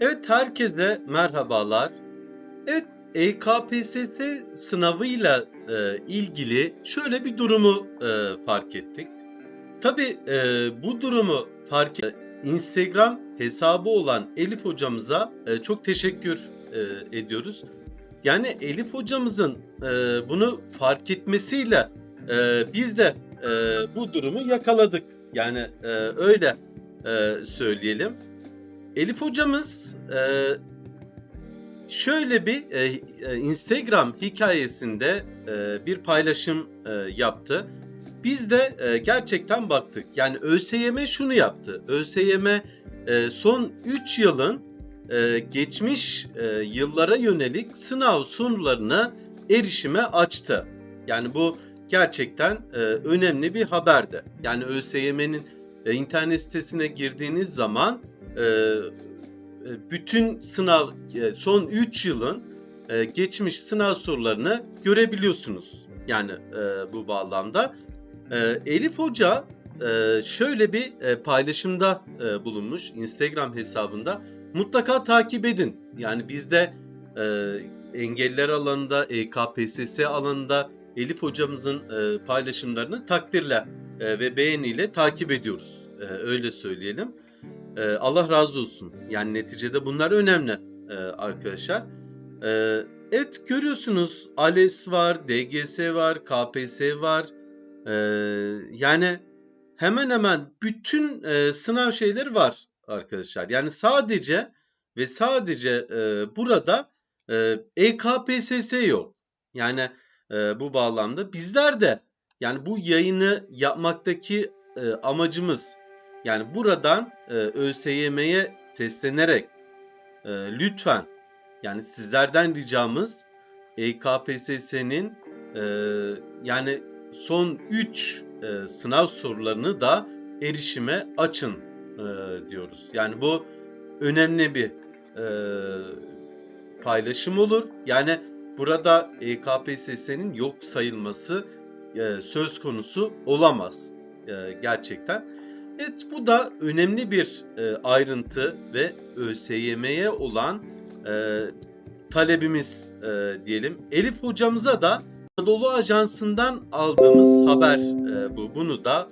Evet herkese merhabalar. Evet EKPSS sınavıyla e, ilgili şöyle bir durumu e, fark ettik. Tabii e, bu durumu fark e, Instagram hesabı olan Elif hocamıza e, çok teşekkür e, ediyoruz. Yani Elif hocamızın e, bunu fark etmesiyle e, biz de e, bu durumu yakaladık. Yani e, öyle e, söyleyelim. Elif hocamız e, şöyle bir e, e, Instagram hikayesinde e, bir paylaşım e, yaptı. Biz de e, gerçekten baktık. Yani ÖSYM şunu yaptı. ÖSYM e, son 3 yılın e, geçmiş e, yıllara yönelik sınav sorularını erişime açtı. Yani bu gerçekten e, önemli bir haberdi. Yani ÖSYM'nin e, internet sitesine girdiğiniz zaman bütün sınav e, son 3 yılın e, geçmiş sınav sorularını görebiliyorsunuz. Yani e, bu bağlamda. E, Elif Hoca e, şöyle bir e, paylaşımda e, bulunmuş Instagram hesabında. Mutlaka takip edin. Yani bizde e, engeller alanında, EKPSS alanında Elif hocamızın e, paylaşımlarını takdirle e, ve beğeniyle takip ediyoruz. E, öyle söyleyelim. E, Allah razı olsun. Yani neticede bunlar önemli e, arkadaşlar. E, evet görüyorsunuz ALES var, DGS var, KPS var. E, yani hemen hemen bütün e, sınav şeyleri var arkadaşlar. Yani sadece ve sadece e, burada EKPSS yok. Yani bu bağlamda bizler de yani bu yayını yapmaktaki amacımız yani buradan e, ÖSYM'ye seslenerek e, lütfen yani sizlerden ricamız EKPSS'nin e, yani son 3 e, sınav sorularını da erişime açın e, diyoruz. Yani bu önemli bir e, paylaşım olur. Yani burada EKPSS'nin yok sayılması e, söz konusu olamaz e, gerçekten. Evet bu da önemli bir e, ayrıntı ve ÖSYM'ye olan e, talebimiz e, diyelim. Elif hocamıza da Anadolu Ajansı'ndan aldığımız haber e, bu. Bunu da